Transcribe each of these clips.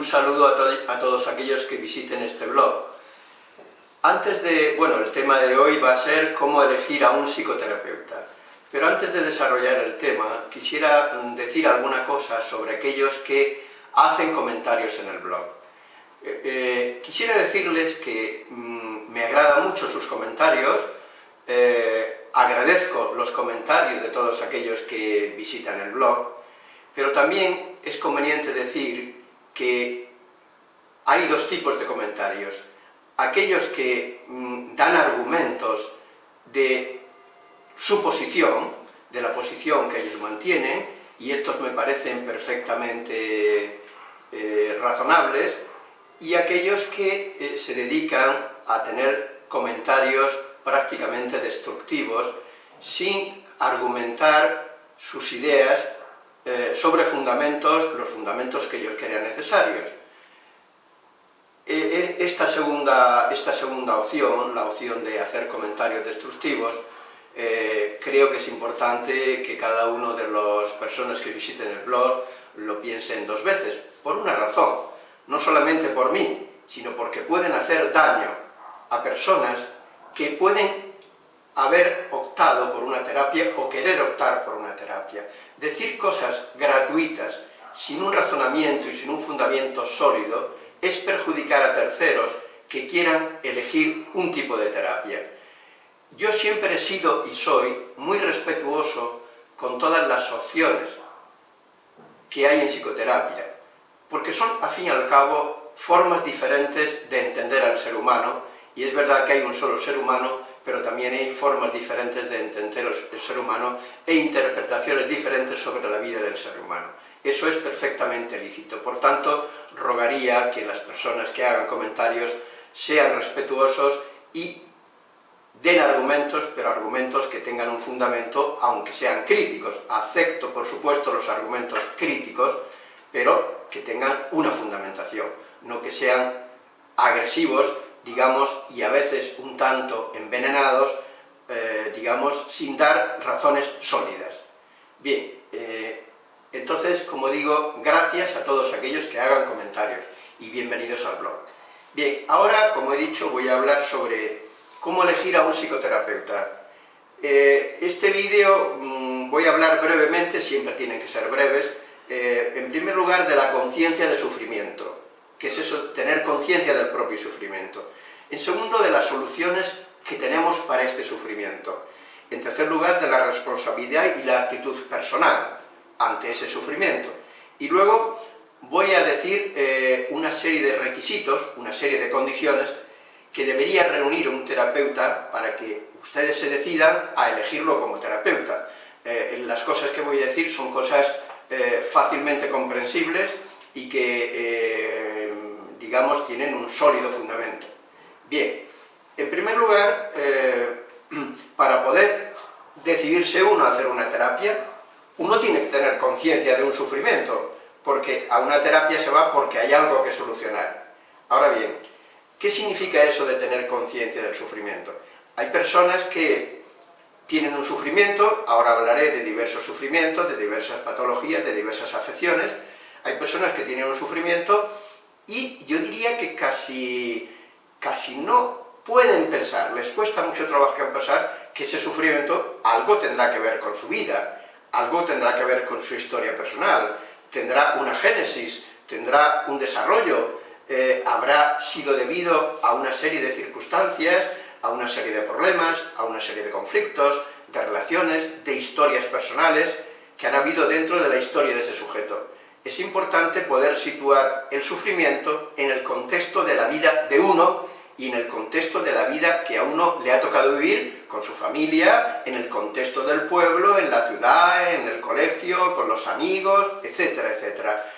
un saludo a, todos aquellos que visiten este blog. Antes de, bueno, el tema de hoy va a ser cómo elegir a un psicoterapeuta. Pero antes de desarrollar el tema, quisiera decir alguna cosa sobre aquellos que hacen comentarios en el blog. Eh, eh, quisiera decirles que mm, me agrada mucho sus comentarios, eh, agradezco los comentarios de todos aquellos que visitan el blog, pero también es conveniente decir que hay dos tipos de comentarios. Aquellos que mm, dan argumentos de su posición, de la posición que ellos mantienen, y estos me parecen perfectamente eh, razonables, y aquellos que eh, se dedican a tener comentarios prácticamente destructivos, sin argumentar sus ideas eh, sobre fundamentos, los fundamentos que ellos crean necesarios. esta, segunda, esta segunda opción, la opción de hacer comentarios destructivos, eh, creo que es importante que cada uno de las personas que visiten el blog lo piensen dos veces, por una razón, no solamente por mí, sino porque pueden hacer daño a personas que pueden haber por una terapia o querer optar por una terapia. Decir cosas gratuitas, sin un razonamiento y sin un fundamento sólido, es perjudicar a terceros que quieran elegir un tipo de terapia. Yo siempre he sido y soy muy respetuoso con todas las opciones que hay en psicoterapia, porque son, al fin y al cabo, formas diferentes de entender al ser humano, y es verdad que hay un solo ser humano, pero también hay formas diferentes de entender el ser humano e interpretaciones diferentes sobre la vida del ser humano. Eso es perfectamente lícito. Por tanto, rogaría que las personas que hagan comentarios sean respetuosos y den argumentos, pero argumentos que tengan un fundamento, aunque sean críticos. Acepto, por supuesto, los argumentos críticos, pero que tengan una fundamentación, no que sean agresivos, digamos, y a veces un tanto envenenados, eh, digamos, sin dar razones sólidas. Bien, eh, entonces, como digo, gracias a todos aquellos que hagan comentarios, y bienvenidos al blog. Bien, ahora, como he dicho, voy a hablar sobre ¿Cómo elegir a un psicoterapeuta? Eh, este vídeo mm, voy a hablar brevemente, siempre tienen que ser breves, eh, en primer lugar de la conciencia de sufrimiento, que es eso, tener conciencia del propio sufrimiento. En segundo, de las soluciones que tenemos para este sufrimiento. En tercer lugar, de la responsabilidad y la actitud personal ante ese sufrimiento. Y luego voy a decir eh, una serie de requisitos, una serie de condiciones que debería reunir un terapeuta para que ustedes se decidan a elegirlo como terapeuta. Eh, las cosas que voy a decir son cosas eh, fácilmente comprensibles y que, digamos, tienen un sólido fundamento. Bien, en primer lugar, para poder decidirse uno a hacer una terapia, uno tiene que tener conciencia de un sufrimiento, porque a una terapia se va porque hay algo que solucionar. Ahora bien, ¿Qué significa eso de tener conciencia del sufrimiento? Hay personas que tienen un sufrimiento, ahora hablaré de diversos sufrimientos, de diversas patologías, de diversas afecciones, hay personas que tienen un sufrimiento y yo diría que casi, casi no pueden pensar, les cuesta mucho trabajo pensar que ese sufrimiento algo tendrá que ver con su vida, algo tendrá que ver con su historia personal, tendrá una génesis, tendrá un desarrollo, eh, habrá sido debido a una serie de circunstancias, a una serie de problemas, a una serie de conflictos, de relaciones, de historias personales que han habido dentro de la historia de ese sujeto. Es importante poder situar el sufrimiento en el contexto de la vida de uno y en el contexto de la vida que a uno le ha tocado vivir con su familia, en el contexto del pueblo, en la ciudad, en el colegio, con los amigos, etcétera, etcétera.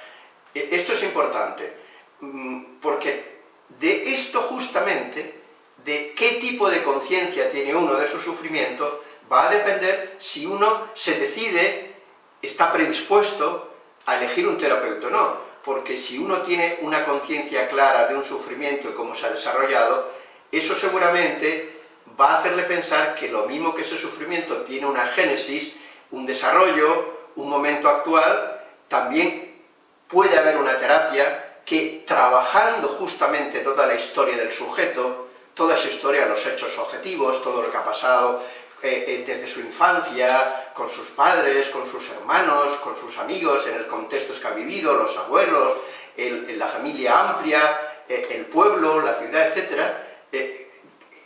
E, esto es importante. Mm, porque de esto justamente, de qué tipo de conciencia tiene uno de su sufrimiento, va a depender si uno se decide, está predispuesto a elegir un terapeuta o no, porque si uno tiene una conciencia clara de un sufrimiento y cómo se ha desarrollado, eso seguramente va a hacerle pensar que lo mismo que ese sufrimiento tiene una génesis, un desarrollo, un momento actual, también puede haber una terapia que trabajando justamente toda la historia del sujeto, toda esa historia, los hechos objetivos, todo lo que ha pasado eh, eh, desde su infancia, con sus padres, con sus hermanos, con sus amigos, en el contexto que ha vivido, los abuelos, la familia amplia, eh, el pueblo, la ciudad, etc.,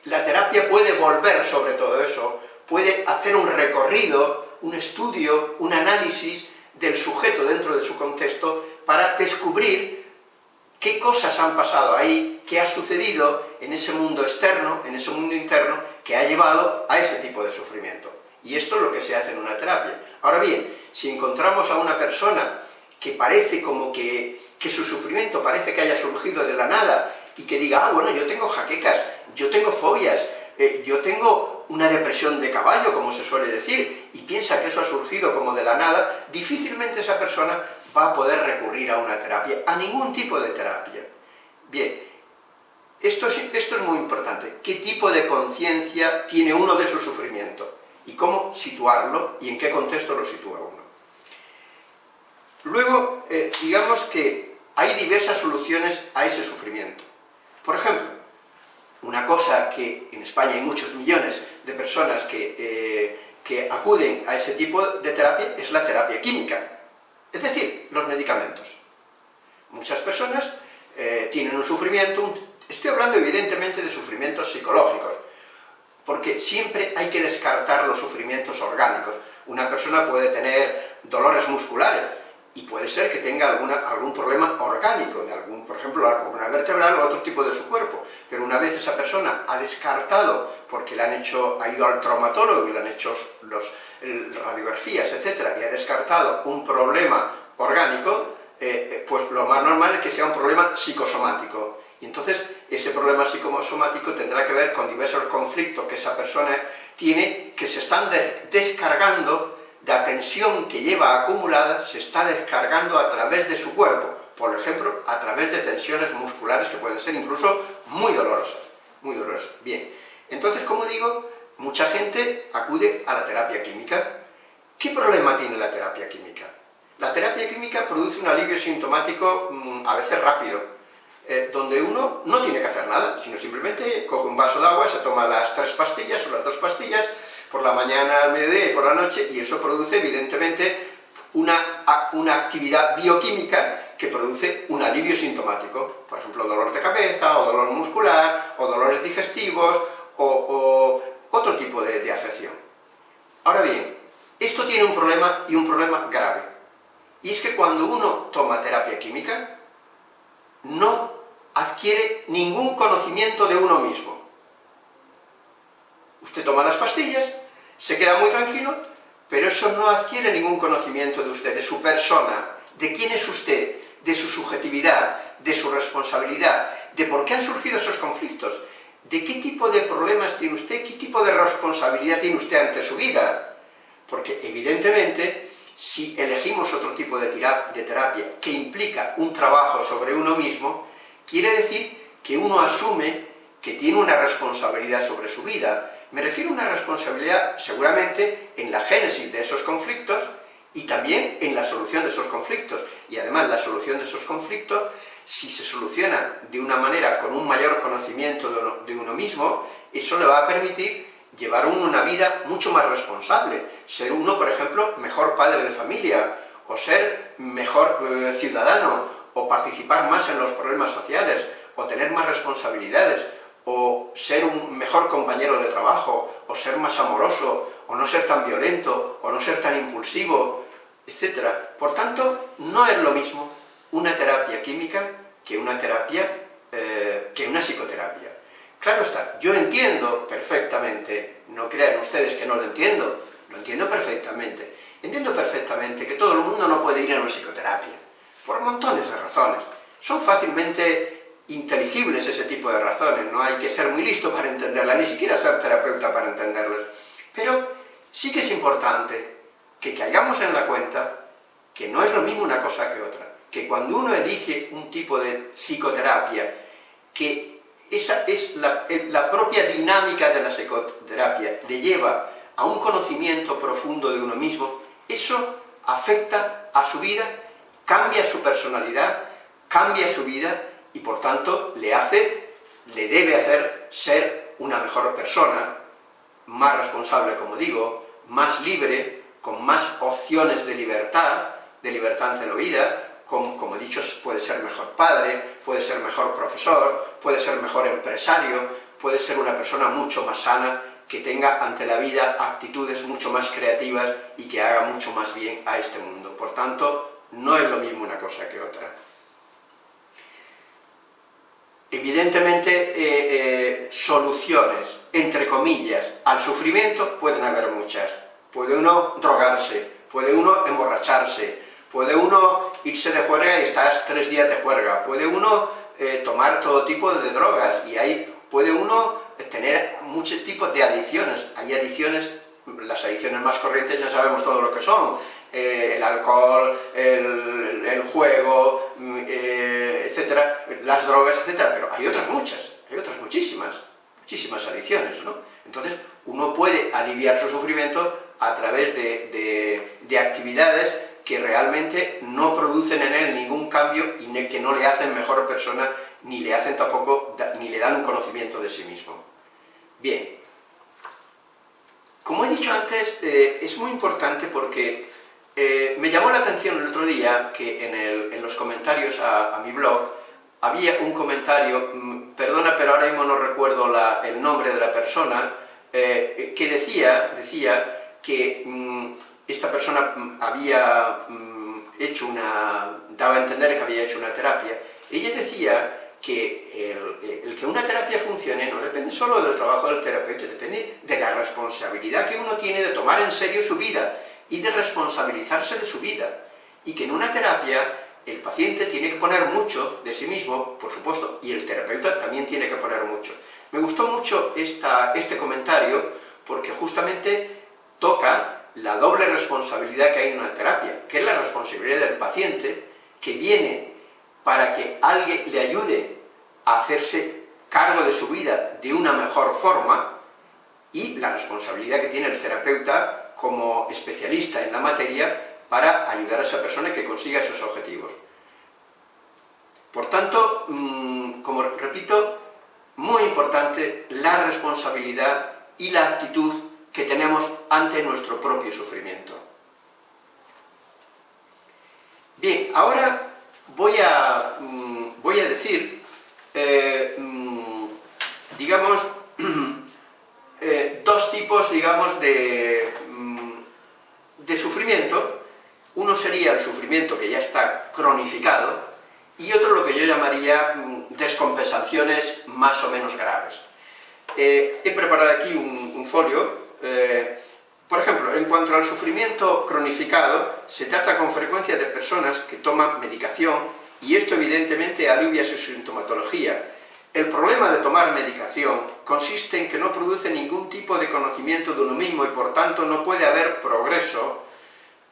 la terapia puede volver sobre todo eso, puede hacer un recorrido, un estudio, un análisis del sujeto dentro de su contexto para descubrir qué cosas han pasado ahí, qué ha sucedido en ese mundo externo, en ese mundo interno, que ha llevado a ese tipo de sufrimiento. Y esto es lo que se hace en una terapia. Ahora bien, si encontramos a una persona que parece como que, que su sufrimiento parece que haya surgido de la nada, y que diga, ah, bueno, yo tengo jaquecas, yo tengo fobias, eh, yo tengo una depresión de caballo, como se suele decir, y piensa que eso ha surgido como de la nada, difícilmente esa persona va a poder recurrir a una terapia, a ningún tipo de terapia. Bien, esto es, esto es muy importante. ¿Qué tipo de conciencia tiene uno de su sufrimiento? Y cómo situarlo y en qué contexto lo sitúa uno. Luego, eh, digamos que hay diversas soluciones a ese sufrimiento. Por ejemplo, una cosa que en España hay muchos millones de personas que, eh, que acuden a ese tipo de terapia es la terapia química. Es decir, los medicamentos. Muchas personas eh, tienen un sufrimiento, estoy hablando evidentemente de sufrimientos psicológicos, porque siempre hay que descartar los sufrimientos orgánicos. Una persona puede tener dolores musculares, y puede ser que tenga alguna, algún problema orgánico, de algún, por ejemplo, la columna vertebral o otro tipo de su cuerpo, pero una vez esa persona ha descartado, porque le han hecho, ha ido al traumatólogo y le han hecho los, radiografías, etcétera, y ha descartado un problema orgánico, eh, eh, pues lo más normal es que sea un problema psicosomático. Y entonces ese problema psicosomático tendrá que ver con diversos conflictos que esa persona tiene, que se están descargando la tensión que lleva acumulada se está descargando a través de su cuerpo, por ejemplo, a través de tensiones musculares que pueden ser incluso muy dolorosas, muy dolorosas. Bien, entonces, como digo, mucha gente acude a la terapia química. ¿Qué problema tiene la terapia química? La terapia química produce un alivio sintomático mm, a veces rápido, eh, donde uno no tiene que hacer nada, sino simplemente coge un vaso de agua, se toma las tres pastillas o las dos pastillas, por la mañana, al mediodía y por la noche, y eso produce evidentemente una, una actividad bioquímica que produce un alivio sintomático, por ejemplo, dolor de cabeza, o dolor muscular, o dolores digestivos, o, otro tipo de, de afección. Ahora bien, esto tiene un problema, y un problema grave, y es que cuando uno toma terapia química, no adquiere ningún conocimiento de uno mismo. Usted toma las pastillas, se queda muy tranquilo, pero eso no adquiere ningún conocimiento de usted, de su persona, de quién es usted, de su subjetividad, de su responsabilidad, de por qué han surgido esos conflictos, de qué tipo de problemas tiene usted, qué tipo de responsabilidad tiene usted ante su vida. Porque evidentemente, si elegimos otro tipo de, terapia que implica un trabajo sobre uno mismo, quiere decir que uno asume que tiene una responsabilidad sobre su vida, me refiero a una responsabilidad, seguramente, en la génesis de esos conflictos y también en la solución de esos conflictos. Y además, la solución de esos conflictos, si se soluciona de una manera con un mayor conocimiento de uno, mismo, eso le va a permitir llevar uno una vida mucho más responsable. Ser uno, por ejemplo, mejor padre de familia, o ser mejor eh, ciudadano, o participar más en los problemas sociales, o tener más responsabilidades, o ser un mejor compañero de trabajo, o ser más amoroso, o no ser tan violento, o no ser tan impulsivo, etc. Por tanto, no es lo mismo una terapia química que una terapia, eh, que una psicoterapia. Claro está, yo entiendo perfectamente, no crean ustedes que no lo entiendo, lo entiendo perfectamente. Entiendo perfectamente que todo el mundo no puede ir a una psicoterapia, por montones de razones. Son fácilmente inteligibles ese tipo de razones, no hay que ser muy listo para entenderlas, ni siquiera ser terapeuta para entenderlas. Pero sí que es importante que caigamos en la cuenta que no es lo mismo una cosa que otra, que cuando uno elige un tipo de psicoterapia, que esa es la, la propia dinámica de la psicoterapia, le lleva a un conocimiento profundo de uno mismo, eso afecta a su vida, cambia su personalidad, cambia su vida y por tanto le hace, le debe hacer ser una mejor persona, más responsable, como digo, más libre, con más opciones de libertad, de libertad ante la vida, como, como he dicho, puede ser mejor padre, puede ser mejor profesor, puede ser mejor empresario, puede ser una persona mucho más sana, que tenga ante la vida actitudes mucho más creativas y que haga mucho más bien a este mundo. Por tanto, no es lo mismo una cosa que otra. Evidentemente, eh, eh, soluciones, entre comillas, al sufrimiento pueden haber muchas. Puede uno drogarse, puede uno emborracharse, puede uno irse de juerga y estar tres días de juerga, puede uno eh, tomar todo tipo de drogas y ahí puede uno tener muchos tipos de adicciones. Hay adicciones, las adicciones más corrientes ya sabemos todo lo que son, eh, el alcohol, el, juego, mm, eh, etcétera, las drogas, etcétera, pero hay otras muchas, hay otras muchísimas, muchísimas adicciones, ¿no? Entonces, uno puede aliviar su sufrimiento a través de, de actividades que realmente no producen en él ningún cambio y que no le hacen mejor persona, ni le hacen tampoco, ni le dan un conocimiento de sí mismo. Bien, como he dicho antes, eh, es muy importante porque eh, me llamó la atención el otro día que en, los comentarios a, mi blog había un comentario, mm, perdona pero ahora mismo no recuerdo el nombre de la persona, eh, que decía, decía que mm, esta persona mm, había hecho una, daba a entender que había hecho una terapia, ella decía que el, que una terapia funcione no depende solo del trabajo del terapeuta, depende de la responsabilidad que uno tiene de tomar en serio su vida y de responsabilizarse de su vida. Y que en una terapia el paciente tiene que poner mucho de sí mismo, por supuesto, y el terapeuta también tiene que poner mucho. Me gustó mucho esta, este comentario porque justamente toca la doble responsabilidad que hay en una terapia, que es la responsabilidad del paciente, que viene para que alguien le ayude a hacerse cargo de su vida de una mejor forma, y la responsabilidad que tiene el terapeuta como especialista en la materia para ayudar a esa persona que consiga esos objetivos. Por tanto, mm, como repito, muy importante la responsabilidad y la actitud que tenemos ante nuestro propio sufrimiento. Bien, ahora voy a, mm, voy a decir, eh, mm, digamos, eh, dos tipos, digamos, de, de sufrimiento. Uno sería el sufrimiento que ya está cronificado, y otro lo que yo llamaría descompensaciones más o menos graves. Eh, he preparado aquí un folio eh, por ejemplo, en cuanto al sufrimiento cronificado, se trata con frecuencia de personas que toman medicación y esto evidentemente alivia su sintomatología. El problema de tomar medicación consiste en que no produce ningún tipo de conocimiento de uno mismo y por tanto no puede haber progreso,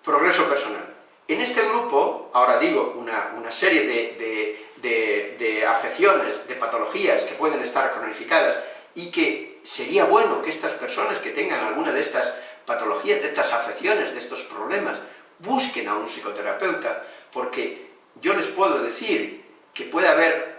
progreso personal. En este grupo, ahora digo, una, serie de afecciones, de patologías que pueden estar cronificadas y que sería bueno que estas personas que tengan alguna de estas patologías, de estas afecciones, de estos problemas, busquen a un psicoterapeuta, porque yo les puedo decir que puede haber,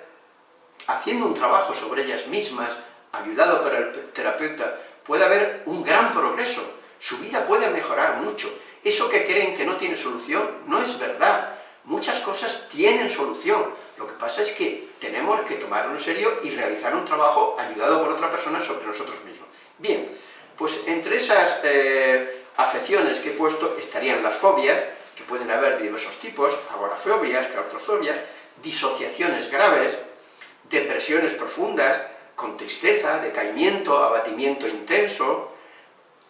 haciendo un trabajo sobre ellas mismas, ayudado por el terapeuta, puede haber un gran progreso, su vida puede mejorar mucho. Eso que creen que no tiene solución, no es verdad. Muchas cosas tienen solución, lo que pasa es que tenemos que tomarlo en serio y realizar un trabajo ayudado por otra persona sobre nosotros mismos. Bien, pues entre esas eh, afecciones que he puesto estarían las fobias, que pueden haber diversos tipos, agorafobias, claustrofobias, disociaciones graves, depresiones profundas, con tristeza, decaimiento, abatimiento intenso,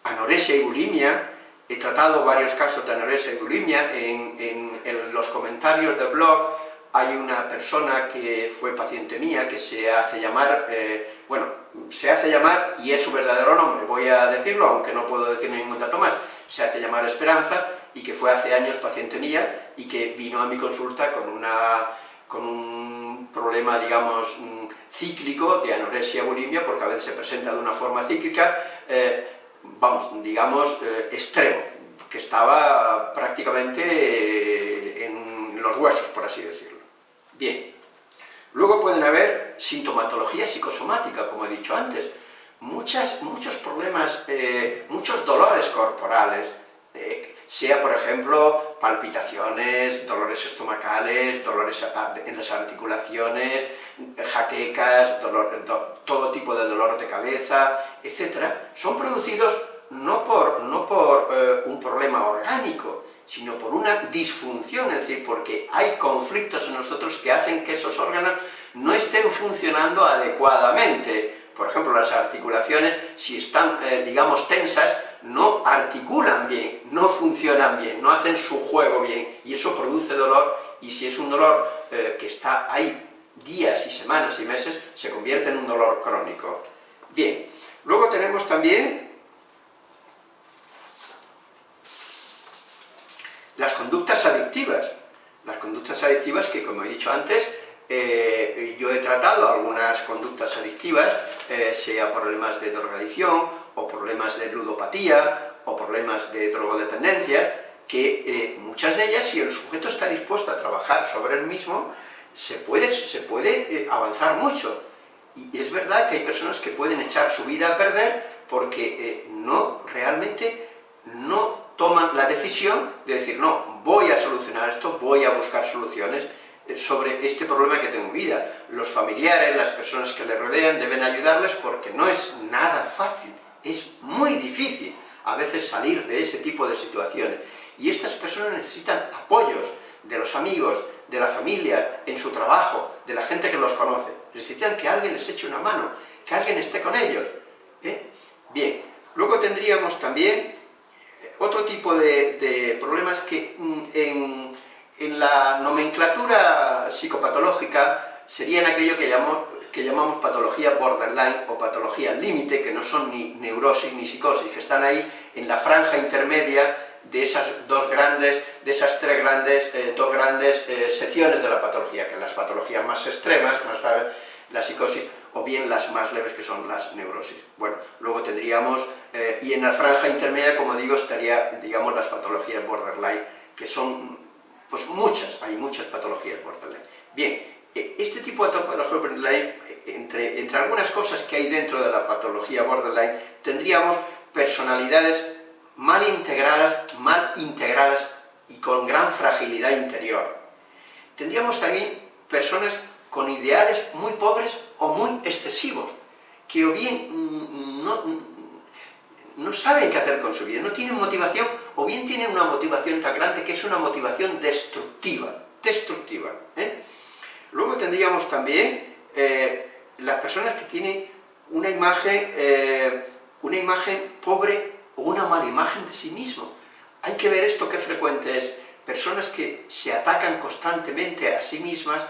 anorexia y bulimia, he tratado varios casos de anorexia y bulimia. En, en los comentarios del blog, hay una persona que fue paciente mía, que se hace llamar, eh, bueno, se hace llamar, y es su verdadero nombre, voy a decirlo, aunque no puedo decir ningún dato más, se hace llamar Esperanza, y que fue hace años paciente mía, y que vino a mi consulta con, una, con un problema, digamos, mm, cíclico de anorexia bulimia, porque a veces se presenta de una forma cíclica, eh, vamos, digamos, eh, extremo, que estaba prácticamente en los huesos, por así decirlo. Bien. Luego pueden haber sintomatología psicosomática, como he dicho antes. Muchas, muchos problemas, eh, muchos dolores corporales, sea por ejemplo palpitaciones, dolores estomacales, dolores en las articulaciones, jaquecas, todo tipo de dolor de cabeza, etc., son producidos no por, no por eh, un problema orgánico, sino por una disfunción, es decir, porque hay conflictos en nosotros que hacen que esos órganos no estén funcionando adecuadamente. Por ejemplo, las articulaciones, si están, eh, digamos, tensas, no articulan bien, no funcionan bien, no hacen su juego bien, y eso produce dolor, y si es un dolor eh, que está ahí días y semanas y meses, se convierte en un dolor crónico. Bien, luego tenemos también las conductas adictivas. Las conductas adictivas que, como he dicho antes, eh, yo he tratado algunas conductas adictivas, eh, sea problemas de drogadicción, o problemas de ludopatía, o problemas de drogodependencias, que eh, muchas de ellas, si el sujeto está dispuesto a trabajar sobre el mismo, se puede, se puede avanzar mucho. Y es verdad que hay personas que pueden echar su vida a perder porque no, realmente, no toman la decisión de decir, no, voy a solucionar esto, voy a buscar soluciones eh, sobre este problema que tengo en vida. Los familiares, las personas que le rodean deben ayudarles porque no es nada fácil, es muy difícil a veces salir de ese tipo de situaciones. Y estas personas necesitan apoyos de los amigos, de la familia, en su trabajo, de la gente que los conoce. Necesitan que alguien les eche una mano, que alguien esté con ellos. ¿eh? Bien, luego tendríamos también otro tipo de, problemas que mm, en, la nomenclatura psicopatológica serían aquello que llamamos, que llamamos patología borderline o patología límite, que no son ni neurosis ni psicosis, que están ahí en la franja intermedia de esas dos grandes, de esas tres grandes, eh, dos grandes eh, secciones de la patología, que las patologías más extremas, más graves, la psicosis, o bien las más leves que son las neurosis. Bueno, luego tendríamos, eh, y en la franja intermedia, como digo, estaría, digamos, las patologías borderline, que son, pues muchas, hay muchas patologías borderline. Bien, este tipo de patología borderline, entre, entre algunas cosas que hay dentro de la patología borderline, tendríamos personalidades mal integradas, mal integradas y con gran fragilidad interior. Tendríamos también personas con ideales muy pobres o muy excesivos, que o bien no, no saben qué hacer con su vida, no tienen motivación, o bien tienen una motivación tan grande que es una motivación destructiva, destructiva. ¿eh? Luego tendríamos también eh, las personas que tienen una imagen, eh, una imagen pobre o una mala imagen de sí mismo. Hay que ver esto qué frecuente es. Personas que se atacan constantemente a sí mismas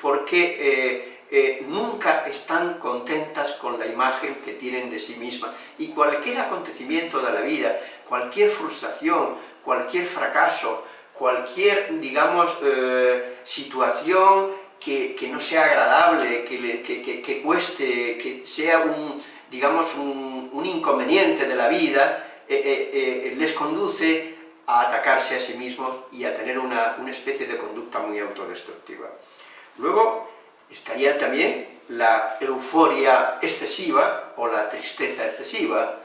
porque eh, nunca están contentas con la imagen que tienen de sí mismas. Y cualquier acontecimiento de la vida, cualquier frustración, cualquier fracaso, cualquier, digamos, situación que, no sea agradable, que, cueste, que sea un, digamos, un, inconveniente de la vida, eh, les conduce a atacarse a sí mismos y a tener una, una especie de conducta muy autodestructiva. Luego, estaría también la euforia excesiva o la tristeza excesiva.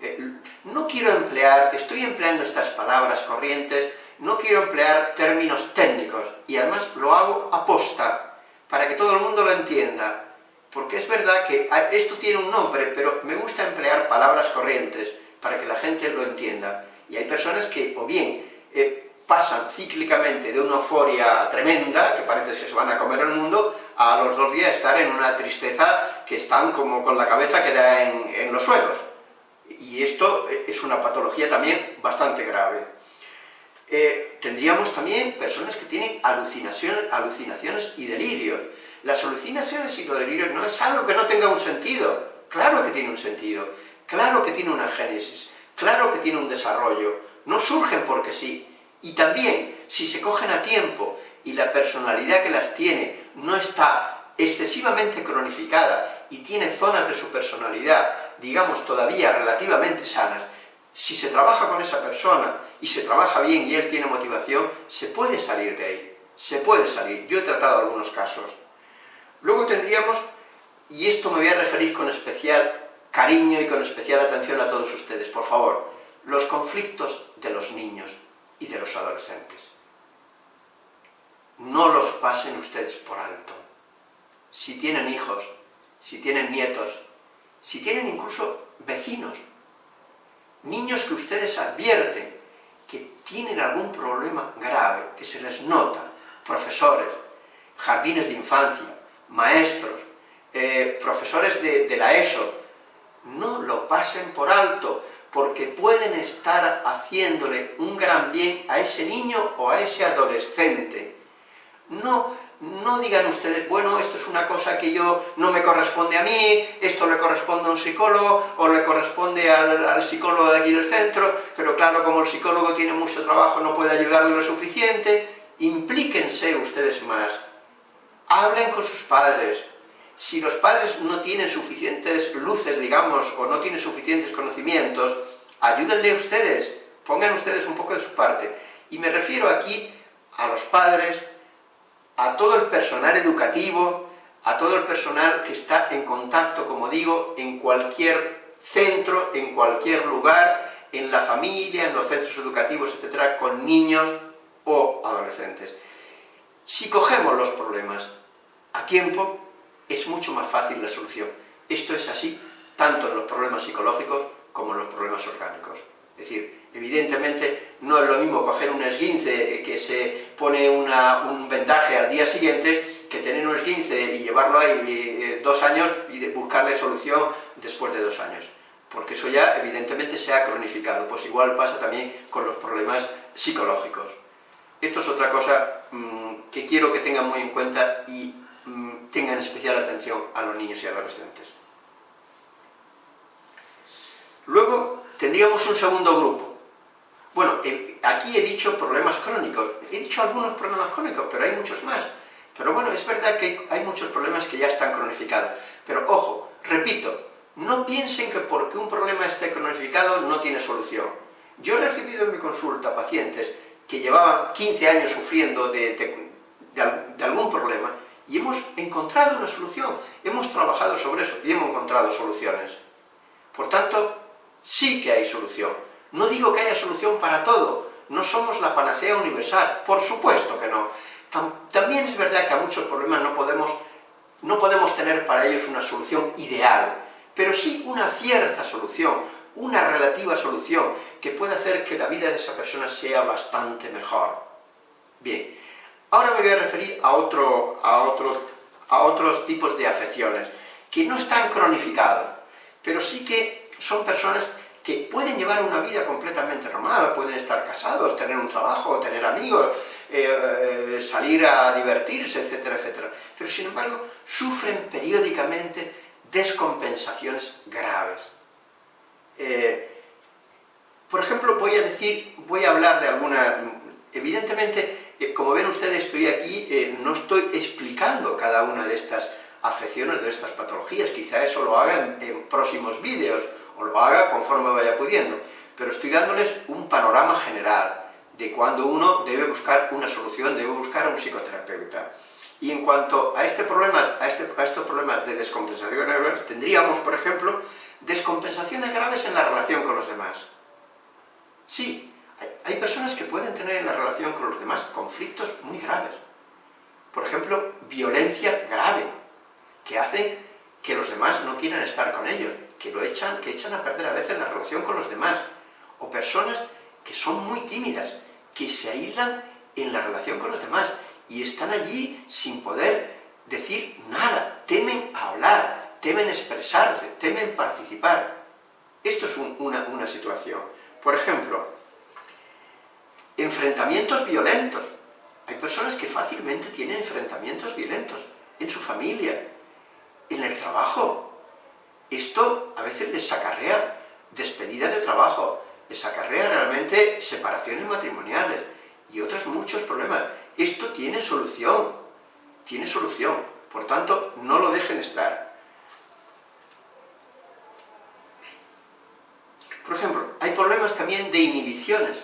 Eh, no quiero emplear, estoy empleando estas palabras corrientes, no quiero emplear términos técnicos, y además lo hago aposta, para que todo el mundo lo entienda, porque es verdad que esto tiene un nombre, pero me gusta emplear palabras corrientes, para que la gente lo entienda. Y hay personas que, o bien, eh, pasan cíclicamente de una euforia tremenda, que parece que se van a comer el mundo, a los dos días estar en una tristeza que están como con la cabeza que da en, los suelos. Y esto es una patología también bastante grave. Tendríamos también personas que tienen alucinaciones, alucinaciones y delirios. Las alucinaciones y los delirios no es algo que no tenga un sentido. Claro que tiene un sentido, claro que tiene una génesis, claro que tiene un desarrollo. No surgen porque sí. Y también, si se cogen a tiempo y la personalidad que las tiene no está excesivamente cronificada y tiene zonas de su personalidad, digamos, todavía relativamente sanas, si se trabaja con esa persona y se trabaja bien y él tiene motivación, se puede salir de ahí, se puede salir. Yo he tratado algunos casos. Luego tendríamos, y esto me voy a referir con especial cariño y con especial atención a todos ustedes, por favor, los conflictos de los niños y de los adolescentes. No los pasen ustedes por alto. Si tienen hijos, si tienen nietos, si tienen incluso vecinos, niños que ustedes advierten que tienen algún problema grave, que se les nota, profesores, jardines de infancia, maestros, eh, profesores de, de la ESO, no lo pasen por alto, porque pueden estar haciéndole un gran bien a ese niño o a ese adolescente. No no digan ustedes, bueno, esto es una cosa que yo no me corresponde a mí, esto le corresponde a un psicólogo, o le corresponde al, psicólogo de aquí del centro, pero claro, como el psicólogo tiene mucho trabajo, no puede ayudarle lo suficiente, implíquense ustedes más, hablen con sus padres, si los padres no tienen suficientes luces, digamos, o no tienen suficientes conocimientos, ayúdenle a ustedes, pongan ustedes un poco de su parte, y me refiero aquí a los padres, a todo el personal educativo, a todo el personal que está en contacto, como digo, en cualquier centro, en cualquier lugar, en la familia, en los centros educativos, etcétera, con niños o adolescentes. Si cogemos los problemas a tiempo, es mucho más fácil la solución. Esto es así tanto en los problemas psicológicos como en los problemas orgánicos. Es decir, evidentemente no es lo mismo coger un esguince que se pone un vendaje al día siguiente que tener un esguince y llevarlo ahí eh, dos años y buscarle solución después de dos años. Porque eso ya evidentemente se ha cronificado. Pues igual pasa también con los problemas psicológicos. Esto es otra cosa mm, que quiero que tengan muy en cuenta y mm, tengan especial atención a los niños y adolescentes. Luego tendríamos un segundo grupo. Bueno, eh, aquí he dicho problemas crónicos, he dicho algunos problemas crónicos, pero hay muchos más. Pero bueno, es verdad que hay muchos problemas que ya están cronificados. Pero ojo, repito, no piensen que porque un problema esté cronificado no tiene solución. Yo he recibido en mi consulta pacientes que llevaban 15 años sufriendo de, de algún problema y hemos encontrado una solución, hemos trabajado sobre eso y hemos encontrado soluciones. Por tanto, sí que hay solución. No digo que haya solución para todo, no somos la panacea universal, por supuesto que no. También es verdad que a muchos problemas no podemos, no podemos tener para ellos una solución ideal, pero sí una cierta solución, una relativa solución, que puede hacer que la vida de esa persona sea bastante mejor. Bien, ahora me voy a referir a, otro, a, otros, a otros tipos de afecciones, que no están cronificados, pero sí que son personas que pueden llevar una vida completamente normal, pueden estar casados, tener un trabajo, tener amigos, eh, eh, salir a divertirse, etcétera, etcétera. Pero sin embargo, sufren periódicamente descompensaciones graves. Eh, por ejemplo, voy a decir, voy a hablar de alguna... Evidentemente, como ven ustedes, estoy aquí, no estoy explicando cada una de estas afecciones, de estas patologías, quizá eso lo haga en próximos vídeos, o lo haga conforme vaya pudiendo, pero estoy dándoles un panorama general de cuando uno debe buscar una solución, debe buscar a un psicoterapeuta. Y en cuanto a este problema, a, este, estos problemas de descompensaciones graves, tendríamos, por ejemplo, descompensaciones graves en la relación con los demás. Sí, hay personas que pueden tener en la relación con los demás conflictos muy graves. Por ejemplo, violencia grave, que hace que los demás no quieran estar con ellos, que lo echan, que echan a perder a veces la relación con los demás, o personas que son muy tímidas, que se aíslan en la relación con los demás, y están allí sin poder decir nada, temen hablar, temen expresarse, temen participar. Esto es una, una situación. Por ejemplo, enfrentamientos violentos. Hay personas que fácilmente tienen enfrentamientos violentos en su familia, en el trabajo, esto a veces les acarrea despedidas de trabajo, les acarrea realmente separaciones matrimoniales y otros muchos problemas. Esto tiene solución, tiene solución, por tanto, no lo dejen estar. Por ejemplo, hay problemas también de inhibiciones.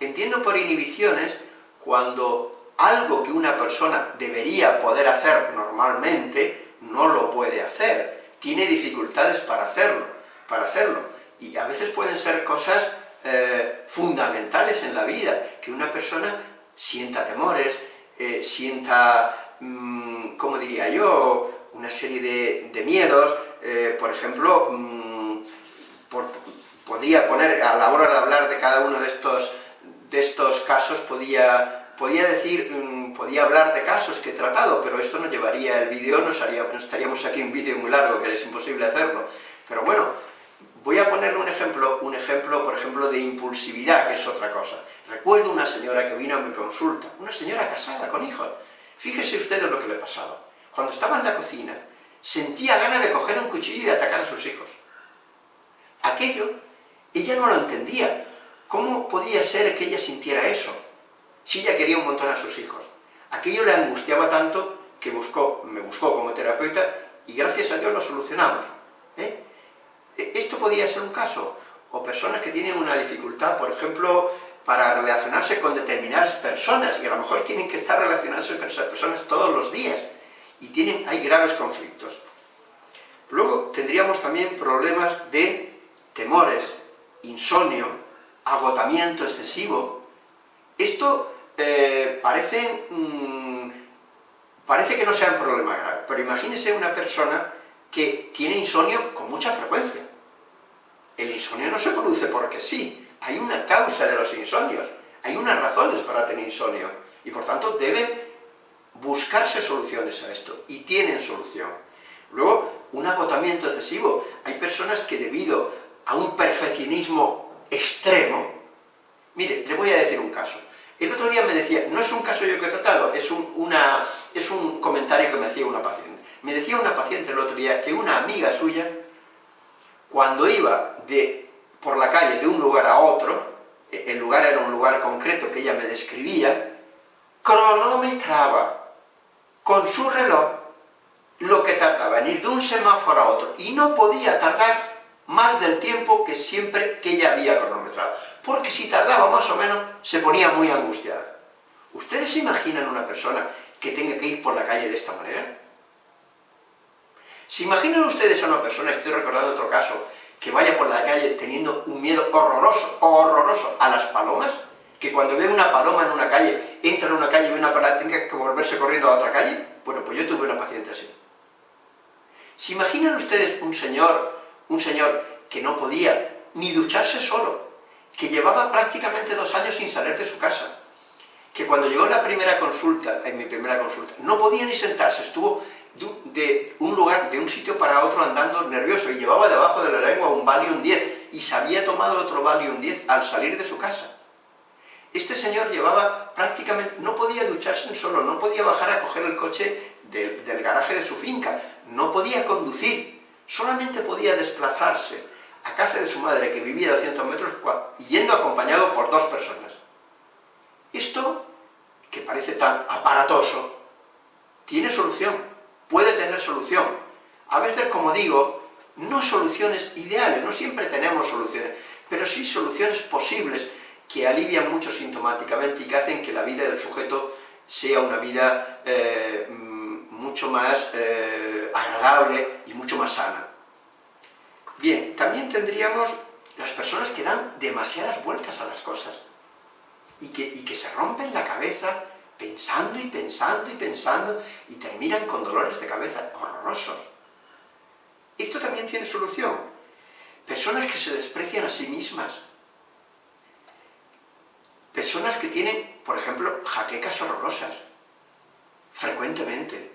Entiendo por inhibiciones cuando algo que una persona debería poder hacer normalmente, no lo puede hacer, tiene dificultades para hacerlo, para hacerlo. Y a veces pueden ser cosas eh, fundamentales en la vida, que una persona sienta temores, eh, sienta, mm, ¿cómo diría yo?, una serie de, miedos, eh, por ejemplo, mm, podría poner, a la hora de hablar de cada uno de estos, de estos casos, podía, podía decir, mm, podía hablar de casos que he tratado, pero esto no llevaría el vídeo, no, estaríamos aquí un vídeo muy largo, que es imposible hacerlo. Pero bueno, voy a ponerle un ejemplo, un ejemplo, por ejemplo, de impulsividad, que es otra cosa. Recuerdo una señora que vino a mi consulta, una señora casada con hijos. Fíjese ustedes lo que le pasaba. Cuando estaba en la cocina, sentía ganas de coger un cuchillo y atacar a sus hijos. Aquello, ella no lo entendía. ¿Cómo podía ser que ella sintiera eso? Si ella quería un montón a sus hijos. Aquello le angustiaba tanto que buscó, me buscó como terapeuta y gracias a Dios lo solucionamos. ¿eh? E, esto podía ser un caso. O personas que tienen una dificultad, por ejemplo, para relacionarse con determinadas personas, y a lo mejor tienen que estar relacionándose con esas personas todos los días, y tienen, hay graves conflictos. Luego tendríamos también problemas de temores, insomnio, agotamiento excesivo. Esto eh, parece, mm, parece que no sea un problema grave, pero imagínese una persona que tiene insomnio con mucha frecuencia. El insomnio no se produce porque sí, hay una causa de los insomnios, hay unas razones para tener insomnio, y por tanto deben buscarse soluciones a esto, y tienen solución. Luego, un agotamiento excesivo. Hay personas que debido a un perfeccionismo extremo, mire, le voy a decir un caso. El otro día me decía, no es un caso yo que he tratado, es un, comentario que me hacía una paciente. Me decía una paciente el otro día que una amiga suya, cuando iba de por la calle de un lugar a otro, e, el lugar era un lugar concreto que ella me describía, cronometraba con su reloj lo que tardaba en ir de un semáforo a otro, y no podía tardar más del tiempo que siempre que ella había cronometrado, porque si tardaba más o menos, se ponía muy angustiada. ¿Ustedes se imaginan una persona que tenga que ir por la calle de esta manera? ¿Se imaginan ustedes a una persona, estoy recordando otro caso, que vaya por la calle teniendo un miedo horroroso, horroroso a las palomas, que cuando ve una paloma en una calle, entra en una calle y ve una paloma, tenga que volverse corriendo a otra calle? Bueno, pues yo tuve una paciente así. ¿Se imaginan ustedes un señor, un señor que no podía ni ducharse solo, que llevaba prácticamente dos años sin salir de su casa, que cuando llegó la primera consulta, en mi primera consulta, no podía ni sentarse, estuvo de un lugar, de un sitio para otro andando nervioso, y llevaba debajo de la lengua un Valium 10, y se había tomado otro Valium 10 al salir de su casa. Este señor llevaba prácticamente, no podía ducharse solo, no podía bajar a coger el coche del garaje de su finca, no podía conducir, solamente podía desplazarse a casa de su madre, que vivía a 200 metros, yendo acompañado por dos personas. Esto, que parece tan aparatoso, tiene solución puede tener solución. A veces, como digo, no soluciones ideales, no siempre tenemos soluciones, pero sí soluciones posibles que alivian mucho sintomáticamente y que hacen que la vida del sujeto sea una vida eh, mucho más eh, agradable y mucho más sana. Bien, también tendríamos las personas que dan demasiadas vueltas a las cosas y que, y que se rompen la cabeza pensando y pensando y pensando, y terminan con dolores de cabeza horrorosos. Esto también tiene solución. Personas que se desprecian a sí mismas. Personas que tienen, por ejemplo, jaquecas horrorosas, frecuentemente.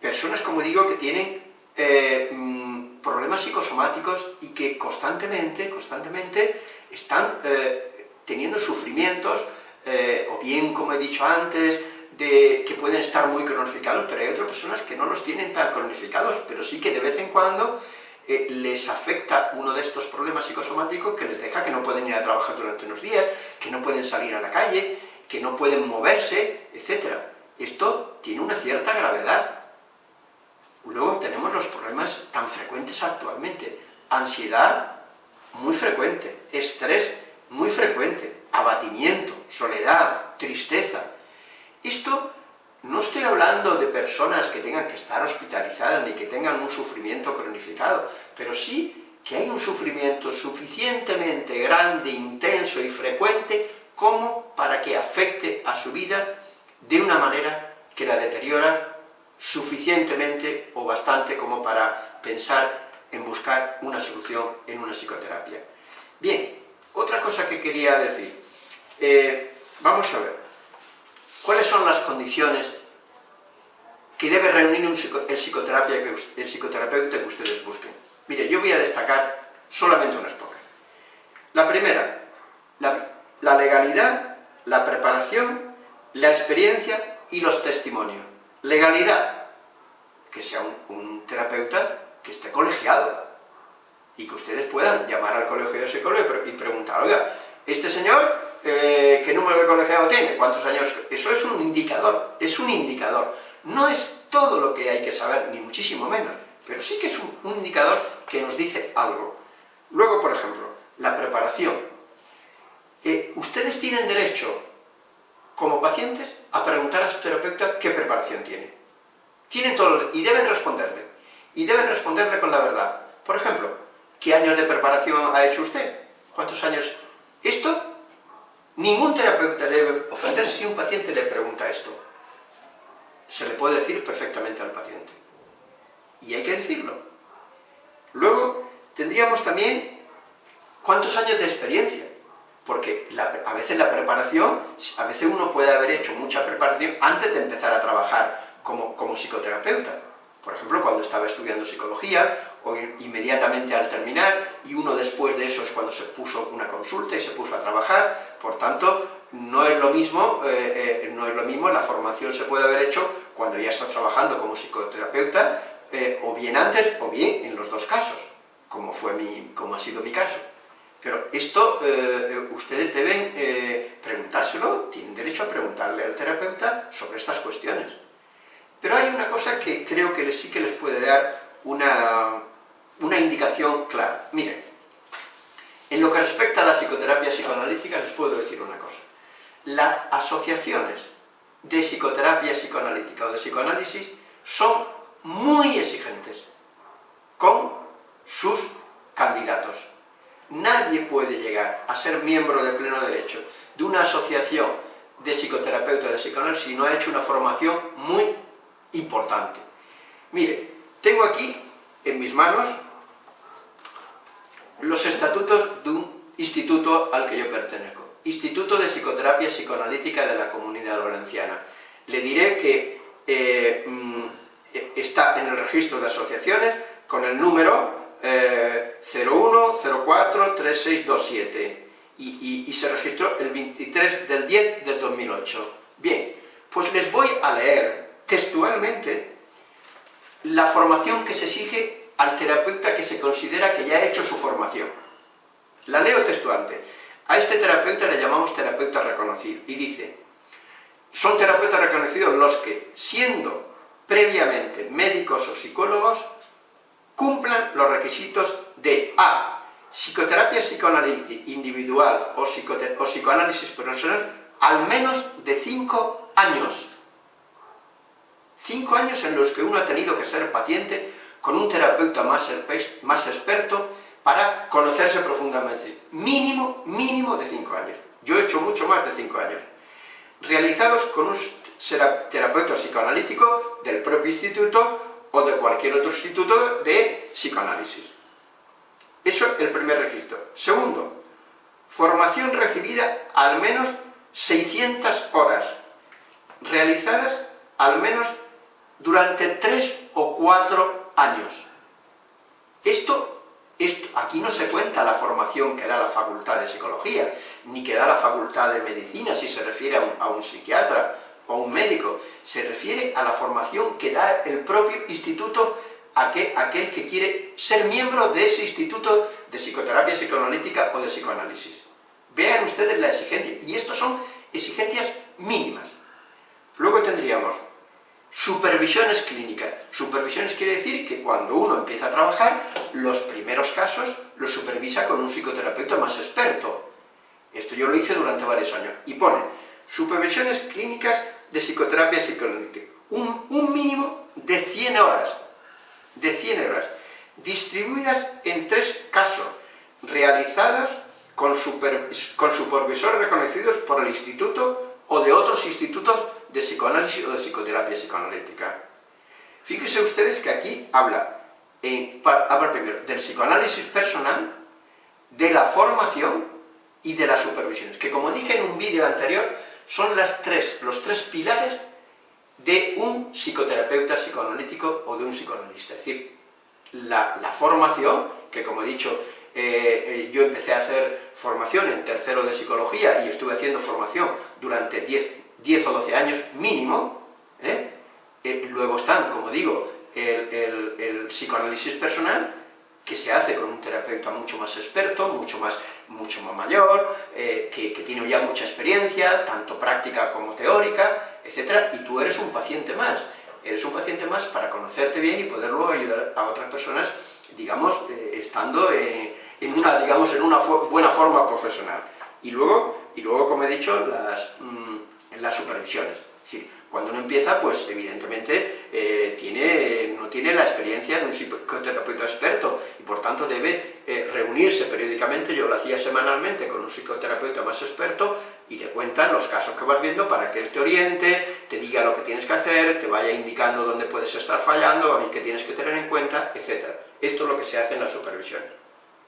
Personas, como digo, que tienen eh, mm, problemas psicosomáticos y que constantemente, constantemente están eh, teniendo sufrimientos eh, o bien, como he dicho antes, de, que pueden estar muy cronificados, pero hay otras personas que no los tienen tan cronificados, pero sí que de vez en cuando les afecta uno de estos problemas psicosomáticos que les deja que no pueden ir a trabajar durante unos días, que no pueden salir a la calle, que no pueden moverse, etc. Esto tiene una cierta gravedad. Luego tenemos los problemas tan frecuentes actualmente. Ansiedad, muy frecuente. Estrés, muy frecuente abatimiento, soledad, da tristeza. Esto no estoy hablando de personas que tengan que estar hospitalizadas ni que tengan un sufrimiento cronificado, pero sí que hay un sufrimiento suficientemente grande, intenso y frecuente como para que afecte a su vida de una manera que la deteriora suficientemente o bastante como para pensar en buscar una solución en una psicoterapia. Bien, otra cosa que quería decir. Eh, vamos a ver. ¿Cuáles son las condiciones que debe reunir el, psicoterapia que, el psicoterapeuta que ustedes busquen? Mire, yo voy a destacar solamente unas pocas. La primera, la, legalidad, la preparación, la experiencia y los testimonios. Legalidad, que sea un terapeuta que esté colegiado, y que ustedes puedan llamar al colegio de psicólogos y preguntar, oiga, este señor, eh, ¿qué número de colegiado tiene? ¿Cuántos años? Eso es un indicador, es un indicador. No es todo lo que hay que saber, ni muchísimo menos, pero sí que es un, indicador que nos dice algo. Luego, por ejemplo, la preparación. Eh, ustedes tienen derecho, como pacientes, a preguntar a su terapeuta qué preparación tiene. Tienen todo, y deben responderle. Y deben responderle con la verdad. Por ejemplo, ¿Qué años de preparación ha hecho usted? ¿Cuántos años? Esto, ningún terapeuta debe ofender si un paciente le pregunta esto. Se le puede decir perfectamente al paciente. Y hay que decirlo. Luego, tendríamos también cuántos años de experiencia. Porque a veces la preparación, a veces uno puede haber hecho mucha preparación antes de empezar a trabajar como, como psicoterapeuta. Por ejemplo, cuando estaba estudiando psicología, o inmediatamente al terminar, y uno después de eso es cuando se puso una consulta y se puso a trabajar, por tanto, no es lo mismo, eh, eh, no es lo mismo, la formación se puede haber hecho cuando ya está trabajando como psicoterapeuta, eh, o bien antes, o bien en los dos casos, como, fue mi, como ha sido mi caso. Pero esto ustedes deben preguntárselo, tienen derecho a preguntarle al terapeuta sobre estas cuestiones. Pero hay una cosa que creo que sí que les puede dar una, una indicación clara. Miren, en lo que respecta a la psicoterapia psicoanalítica les puedo decir una cosa. Las asociaciones de psicoterapia psicoanalítica o de psicoanálisis son muy exigentes con sus candidatos. Nadie puede llegar a ser miembro de pleno derecho de una asociación de psicoterapeuta de psicoanálisis si no ha hecho una formación muy importante. Mire, tengo aquí en mis manos los estatutos de un instituto al que yo pertenezco, Instituto de Psicoterapia Psicoanalítica de la Comunidad Valenciana. Le diré que eh, mm, está en el registro de asociaciones con el número eh, 01043627 y, y se registró el 23 del 10 del 2008. Bien, pues les voy a leer textualmente la formación que se exige al terapeuta que se considera que ya ha hecho su formación. La leo textualmente. A este terapeuta le llamamos terapeuta reconocido. Y dice, son terapeutas reconocidos los que, siendo previamente médicos o psicólogos, cumplan los requisitos de A. Psicoterapia psicoanalítica individual o, o psicoanálisis personal al menos de 5 años Cinco años en los que uno ha tenido que ser paciente con un terapeuta más, más experto para conocerse profundamente. Mínimo, mínimo de cinco años. Yo he hecho mucho más de cinco años. Realizados con un terapeuta psicoanalítico del propio instituto o de cualquier otro instituto de psicoanálisis. Eso es el primer requisito. Segundo, formación recibida al menos 600 horas, realizadas al menos durante tres o cuatro años. Esto, esto, aquí no se cuenta la formación que da la Facultad de Psicología, ni que da la Facultad de Medicina, si se refiere a un, psiquiatra o a un médico, se refiere a la formación que da el propio instituto aquel, aquel que quiere ser miembro de ese instituto de psicoterapia psicoanalítica o de psicoanálisis. Vean ustedes la exigencia, y esto son exigencias mínimas. Luego tendríamos Supervisiones clínicas. Supervisiones quiere decir que cuando uno empieza a trabajar, los primeros casos los supervisa con un psicoterapeuta más experto. Esto yo lo hice durante varios años. Y pone, supervisiones clínicas de psicoterapia psicoanalítica. Un, un mínimo de 100 horas, de 100 horas, distribuidas en tres casos, realizadas con, supervisores reconocidos por el instituto o de otros institutos de psicoanálisis o de psicoterapia psicoanalítica. Fíjense ustedes que aquí habla, en, habla primero del psicoanálisis personal, de la formación y de las supervisiones, que como dije en un vídeo anterior, son las tres, los tres pilares de un psicoterapeuta psicoanalítico o de un psicoanalista. Es decir, la, formación, que como he dicho, eh, eh, yo empecé a hacer formación en tercero de psicología y estuve haciendo formación durante 10, o 12 años mínimo, ¿eh? luego están, como digo, el, psicoanálisis personal, que se hace con un terapeuta mucho más experto, mucho más, mucho más mayor, que, que, tiene ya mucha experiencia, tanto práctica como teórica, etc. Y tú eres un paciente más, eres un paciente más para conocerte bien y poder luego ayudar a otras personas, digamos, estando en en una, digamos, en una buena forma profesional. Y luego, y luego como he dicho, las, mm, las supervisiones. Sí, cuando uno empieza, pues evidentemente eh, tiene, no tiene la experiencia de un psicoterapeuta experto y por tanto debe eh, reunirse periódicamente, yo lo hacía semanalmente con un psicoterapeuta más experto y le cuentan los casos que vas viendo para que él te oriente, te diga lo que tienes que hacer, te vaya indicando dónde puedes estar fallando, qué tienes que tener en cuenta, etc. Esto es lo que se hace en la supervisión.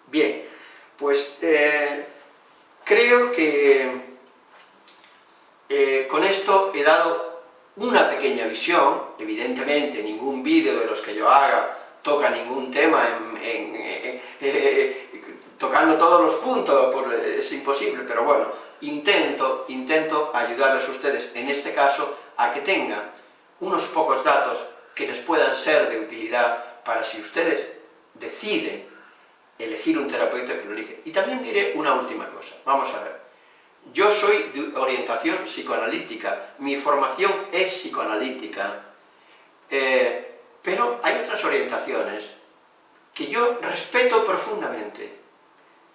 Bien, pues eh, creo que eh, con esto he dado una pequeña visión, evidentemente ningún vídeo de los que yo haga toca ningún tema eh, tocando todos los puntos, es imposible, pero bueno, intento, intento ayudarles a ustedes en este caso a que tengan unos pocos datos que les puedan ser de utilidad para si ustedes deciden elegir un terapeuta que lo elige. Y también diré una última cosa, vamos a ver. Yo soy de orientación psicoanalítica, mi formación es psicoanalítica, eh, pero hay otras orientaciones que yo respeto profundamente.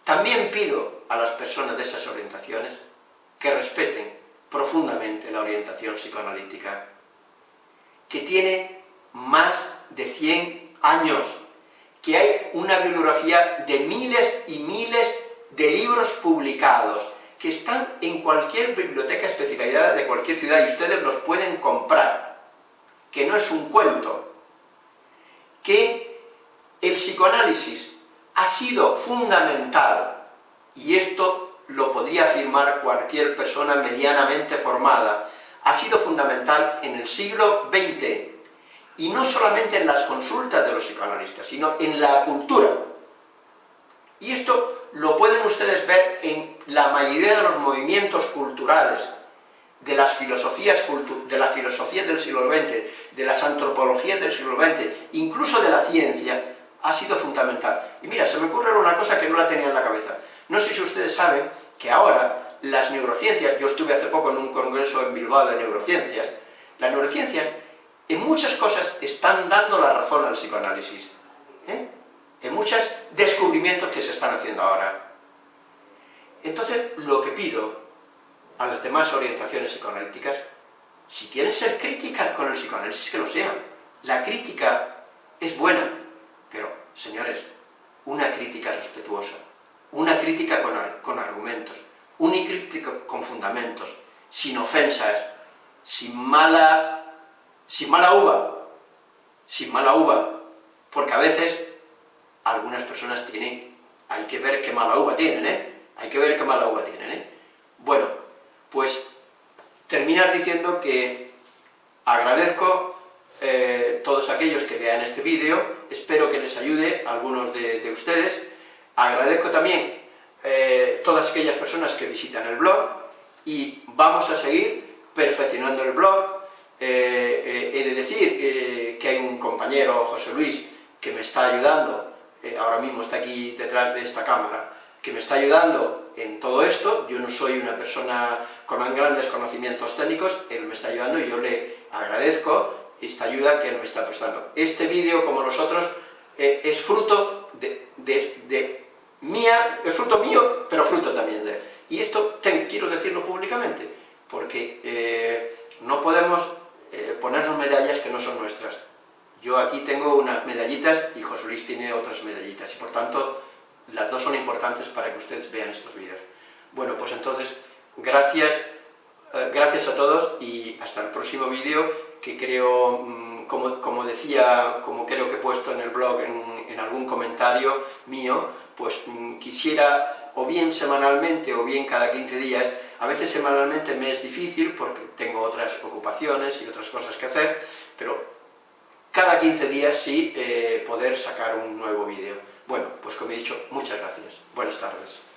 También pido a las personas de esas orientaciones que respeten profundamente la orientación psicoanalítica, que tiene más de 100 años que hay una bibliografía de miles y miles de libros publicados, que están en cualquier biblioteca especializada de cualquier ciudad y ustedes los pueden comprar, que no es un cuento, que el psicoanálisis ha sido fundamental, y esto lo podría afirmar cualquier persona medianamente formada, ha sido fundamental en el siglo XX, y no solamente en las consultas de los psicoanalistas, sino en la cultura. Y esto lo pueden ustedes ver en la mayoría de los movimientos culturales, de las filosofías, de la filosofía del siglo XX, de las antropologías del siglo XX, incluso de la ciencia, ha sido fundamental. Y mira, se me ocurre una cosa que no la tenía en la cabeza. No sé si ustedes saben que ahora las neurociencias, yo estuve hace poco en un congreso en Bilbao de neurociencias, las neurociencias en muchas cosas están dando la razón al psicoanálisis. ¿eh? En muchos descubrimientos que se están haciendo ahora. Entonces, lo que pido a las demás orientaciones psicoanalíticas, si quieren ser críticas con el psicoanálisis, que lo sean. La crítica es buena, pero, señores, una crítica respetuosa, una crítica con, con argumentos, una crítica con fundamentos, sin ofensas, sin mala sin mala uva, sin mala uva, porque a veces algunas personas tienen, hay que ver qué mala uva tienen, ¿eh? Hay que ver qué mala uva tienen, ¿eh? Bueno, pues terminar diciendo que agradezco eh, todos aquellos que vean este vídeo, espero que les ayude a algunos de, ustedes, agradezco también eh, todas aquellas personas que visitan el blog, y vamos a seguir perfeccionando el blog, eh, eh, he de decir eh, que hay un compañero, José Luis, que me está ayudando, ahora mismo está aquí detrás de esta cámara, que me está ayudando en todo esto, yo no soy una persona con grandes conocimientos técnicos, él me está ayudando y yo le agradezco esta ayuda que me está prestando. Este vídeo, como los otros, es fruto de, mía, es fruto mío, pero fruto también de él. Y esto quiero decirlo públicamente, porque eh, no podemos eh, ponernos medallas que no son nuestras. Yo aquí tengo unas medallitas y José Luis tiene otras medallitas, y por tanto las dos son importantes para que ustedes vean estos vídeos. Bueno, pues entonces, gracias, eh, gracias a todos y hasta el próximo vídeo, que creo, mm, como, como, decía, como creo que he puesto en el blog, en, algún comentario mío, pues mm, quisiera, o bien semanalmente, o bien cada 15 días, a veces semanalmente me es difícil porque tengo otras ocupaciones y otras cosas que hacer, pero cada 15 días sí eh, poder sacar un nuevo vídeo. Bueno, pues como he dicho, muchas gracias. Buenas tardes.